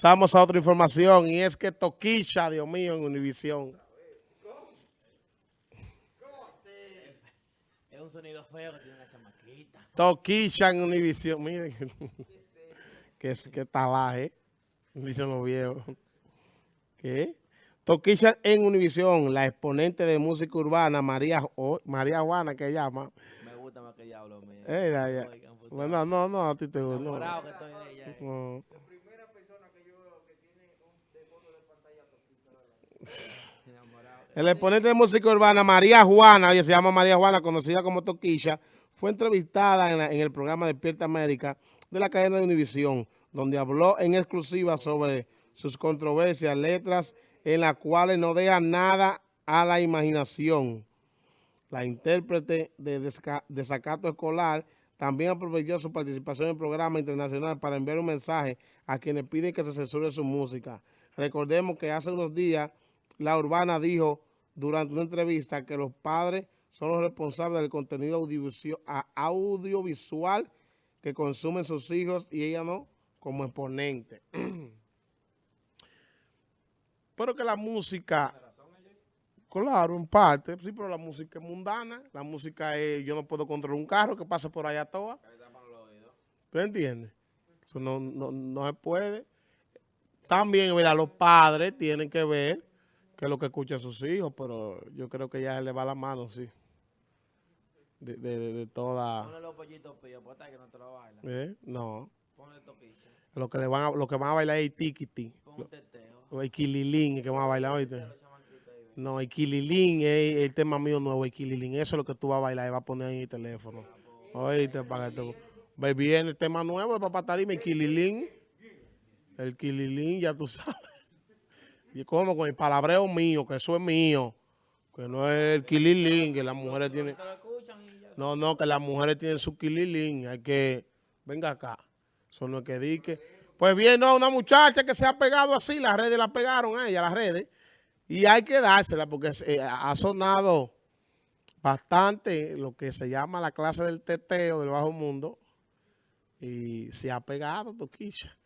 Pasamos a otra información y es que Toquisha, Dios mío, en Univisión. Es un sonido feo que tiene la chamaquita. Toquisha en Univisión. Miren, que, que talaje. Dicen los viejos. ¿Qué? Toquisha en Univisión, la exponente de música urbana, María, María Juana, que llama. Me gusta más que ella hablo. Eh. Bueno, no, no, a ti te gusta. No. que estoy de ella. No. El exponente de música urbana, María Juana, ella se llama María Juana, conocida como Toquilla, fue entrevistada en, en, el programa Despierta América de la cadena de Univisión, donde habló en exclusiva sobre sus controversias, letras en las cuales no deja nada a la imaginación. La intérprete de Desacato Escolar también aprovechó su participación en el programa internacional para enviar un mensaje a quienes piden que se censure su música. Recordemos que hace unos días la Urbana dijo durante una entrevista que los padres son los responsables del contenido audiovisual que consumen sus hijos y ella no, como exponente. pero que la música, claro, en parte, sí, pero la música es mundana, la música es, yo no puedo controlar un carro que pase por allá toda. ¿Tú entiendes? Eso no, no, no se puede. También, mira, los padres tienen que ver que es lo que escucha sus hijos, pero yo creo que ya le va la mano, sí. De, de, de, toda... Ponle los pollitos píos, pues que no te lo bailan. ¿Eh? No. Ponle toquicha. Lo que, le van a, lo que van a bailar es tiquiti. Pon un teteo. O el kililín, que van a bailar ahorita. No, el kililín es el tema mío nuevo, el kililín. Eso es lo que tú vas a bailar y vas a poner en el teléfono. Oíste, para que te... Viene el tema nuevo de Papá Tarima, el kililín. El kililín, ya tú sabes. Y como con el palabreo mío, que eso es mío, que no es el kililín, que las mujeres tienen... No, no, que las mujeres tienen su kililín, hay que... Venga acá, eso no es que dique. Pues bien, no, una muchacha que se ha pegado así, las redes la pegaron a ella, las redes, y hay que dársela porque eh, ha sonado bastante lo que se llama la clase del teteo del bajo mundo, y se ha pegado, Toquisha.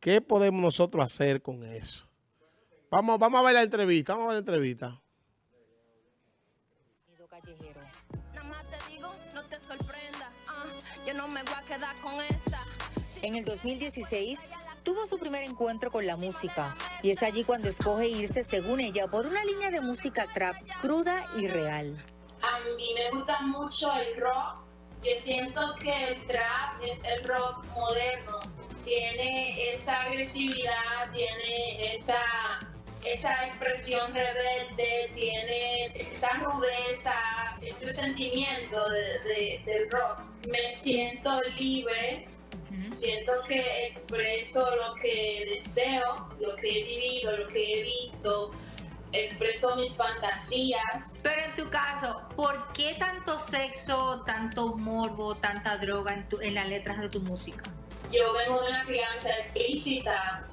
¿Qué podemos nosotros hacer con eso? Vamos, vamos a ver la entrevista, vamos a ver la entrevista. En el 2016 tuvo su primer encuentro con la música y es allí cuando escoge irse, según ella, por una línea de música trap cruda y real. A mí me gusta mucho el rock. Yo siento que el trap es el rock moderno. Tiene esa agresividad, tiene esa esa expresión rebelde, tiene esa rudeza, ese sentimiento de, del rock. Me siento libre, siento que expreso lo que deseo, lo que he vivido, lo que he visto, expreso mis fantasías. Pero en tu caso, ¿por qué tanto sexo, tanto morbo, tanta droga en, en las letras de tu música? Yo vengo de una crianza explícita,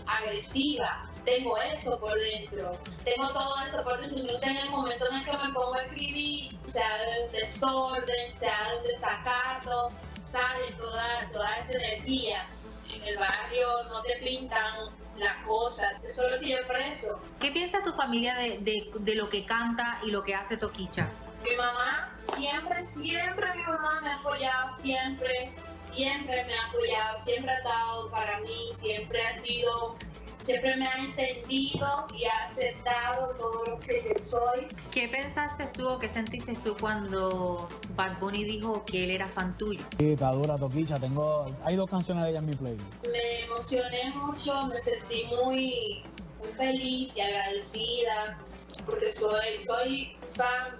agresiva, tengo eso por dentro, tengo todo eso por dentro, entonces en el momento en el que me pongo a escribir, sea de un desorden, sea de un desacato, sale toda, toda esa energía. En el barrio no te pintan las cosas, eso es lo que yo preso. ¿Qué piensa tu familia de, de, de lo que canta y lo que hace Toquicha? Mi mamá siempre, siempre mi mamá me ha apoyado, siempre, siempre me ha apoyado, siempre ha estado para mí, siempre ha sido siempre me ha entendido y ha aceptado todo lo que yo soy. ¿Qué pensaste tú o qué sentiste tú cuando Bad Bunny dijo que él era fan tuyo? Sí, está dura, Toquicha. Tengo, hay dos canciones de ella en mi playlist. Me emocioné mucho, me sentí muy, muy feliz y agradecida porque soy, soy fan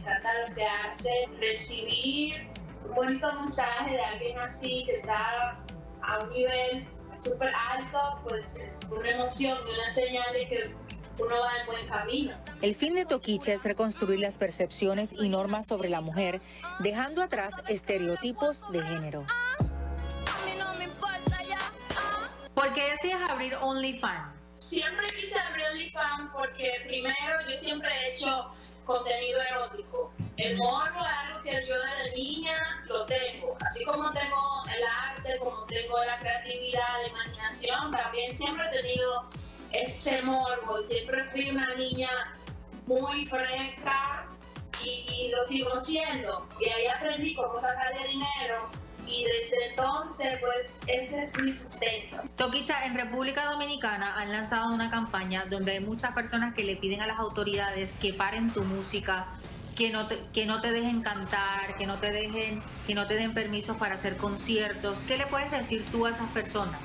encanta lo que hace. Recibir un bonito mensaje de alguien así que está a un nivel súper alto, pues es una emoción y una señal de que uno va en buen camino. El fin de Toquicha es reconstruir las percepciones y normas sobre la mujer, dejando atrás estereotipos de género. ¿Por qué decías abrir OnlyFans? Siempre quise abrir OnlyFans porque primero yo siempre he hecho contenido erótico. El morbo es algo que yo desde niña lo tengo. Así como tengo el arte, como tengo la creatividad, la imaginación, también siempre he tenido ese morbo. Siempre fui una niña muy fresca y, lo sigo siendo. Y ahí aprendí cómo sacar de dinero. Y desde entonces, pues, ese es mi sustento. Toquicha, en República Dominicana han lanzado una campaña donde hay muchas personas que le piden a las autoridades que paren tu música, que no te, que no te dejen cantar, que no te dejen, que no te den permisos para hacer conciertos. ¿Qué le puedes decir tú a esas personas?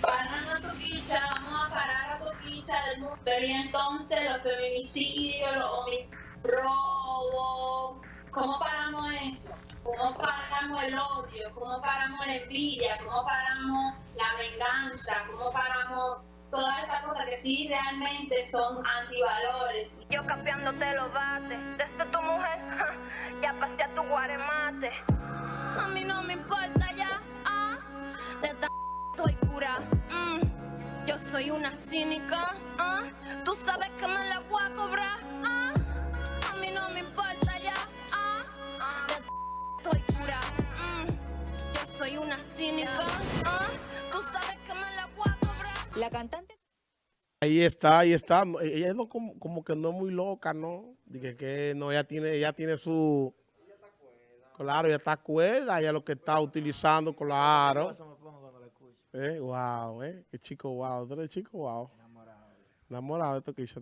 Parando a Toquicha, vamos a parar a Toquicha del mundo. Pero y entonces los feminicidios, los robos, ¿cómo paramos eso? ¿Cómo paramos el odio? ¿Cómo paramos la envidia? ¿Cómo paramos la venganza? ¿Cómo paramos todas esas cosas que sí realmente son antivalores? Yo cambiándote los bates. Desde tu mujer, ya pasé a tu guaremate. A mí no me importa ya, ah. De esta estoy cura. mm. Yo soy una cínica, ah. Tú sabes que me la voy a cobrar, ah. Ahí está, ahí está. Ella no como, como que no es muy loca, ¿no? Dije que no, ella tiene, ella tiene su... Claro, ella está cuerda, ella lo que está utilizando, claro. Eso me pongo cuando lo escucho. Eh, wow, eh. Qué chico, wow. Tú eres chico, wow. Enamorado, Enamorado de esto que hizo.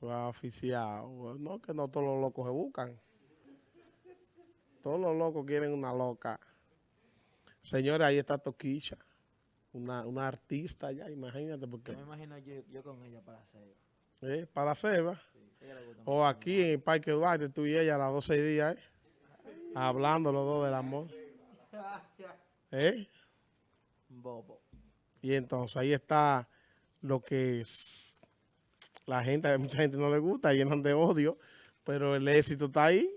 Wow, oficial. No, que no todos los locos se buscan. Todos los locos quieren una loca. Señores, ahí está Toquisha. Una, una artista ya, imagínate, porque Yo me imagino yo, yo con ella para hacer. eh, para Seba. Gusta O aquí en el Parque Duarte, tú y ella a las 12 y días, ¿eh? Hablando los dos del amor. ¿Eh? bobo. Y entonces ahí está lo que es la gente, a mucha gente no le gusta, llenan de odio, pero el éxito está ahí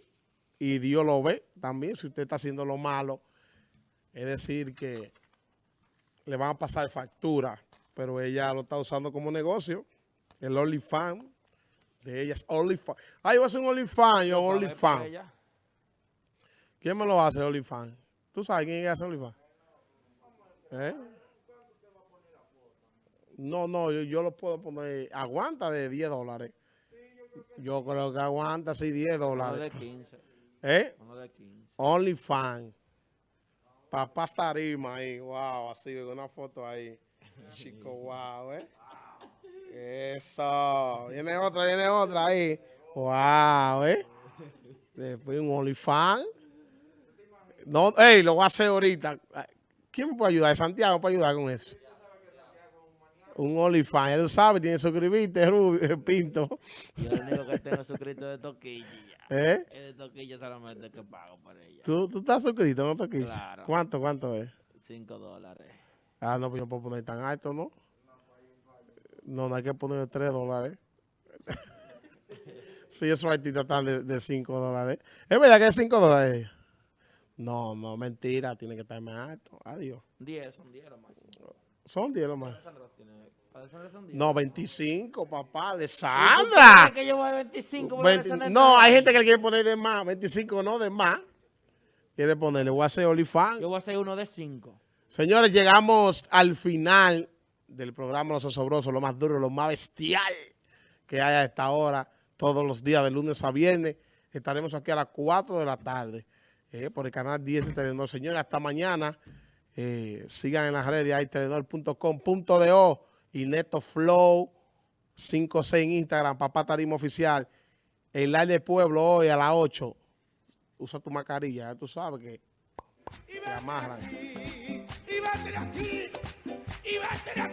y Dios lo ve también. Si usted está haciendo lo malo, es decir, que le van a pasar factura, pero ella lo está usando como negocio. El OnlyFans de ella es OnlyFans. Ah, yo voy a hacer un OnlyFans, yo OnlyFans. ¿Quién me lo hace, OnlyFans? ¿Tú sabes quién hace OnlyFans? ¿Eh? No, no, yo, yo lo puedo poner, aguanta de 10 dólares. Yo creo que aguanta, sí, 10 Uno de dólares. 15. ¿Eh? Uno de 15. OnlyFans. Papá tarima ahí, wow, así, una foto ahí. Chico, wow, ¿eh? Eso. Viene otra, viene otra ahí. Wow, ¿eh? Después un OnlyFans. No, ey, lo voy a hacer ahorita. ¿Quién me puede ayudar? Santiago puede ayudar con eso. Un OnlyFans, él sabe, tiene que suscribirte, Rubio, Pinto. Yo lo único que tengo suscrito de Toquilla. ¿Eh? Es de Toquilla solamente que pago por ella. ¿Tú, tú estás suscrito, no te Claro. ¿Cuánto, cuánto es? 5 dólares. Ah, no, pues yo puedo poner tan alto, ¿no? No, no hay que poner 3 dólares. sí, esos artistas están de 5 dólares. ¿Es verdad que es 5 dólares? No, no, mentira, tiene que estar más alto. Adiós. 10, son 10 lo máximo. Son 10 lo más. Alessandro tiene. Para Alessandro son 10. No, 25, papá, de ¿Tú Sandra. crees que yo voy a 25? por 20 Alessandro no, hay gente que le quiere poner de más. 25 no, de más. Quiere ponerle, voy a hacer OnlyFans. Yo voy a hacer uno de 5. Señores, llegamos al final del programa Los Osobrosos, lo más duro, lo más bestial que hay a esta hora, todos los días, de lunes a viernes. Estaremos aquí a las 4 de la tarde eh, por el canal 10 de Telenor. Señores, hasta mañana. Eh, sigan en las redes, hay telenor.com.do y Neto Flow 56 en Instagram, Papá Tarima Oficial. El live del pueblo hoy a las 8. Usa tu mascarilla, ya tú sabes que te amarran.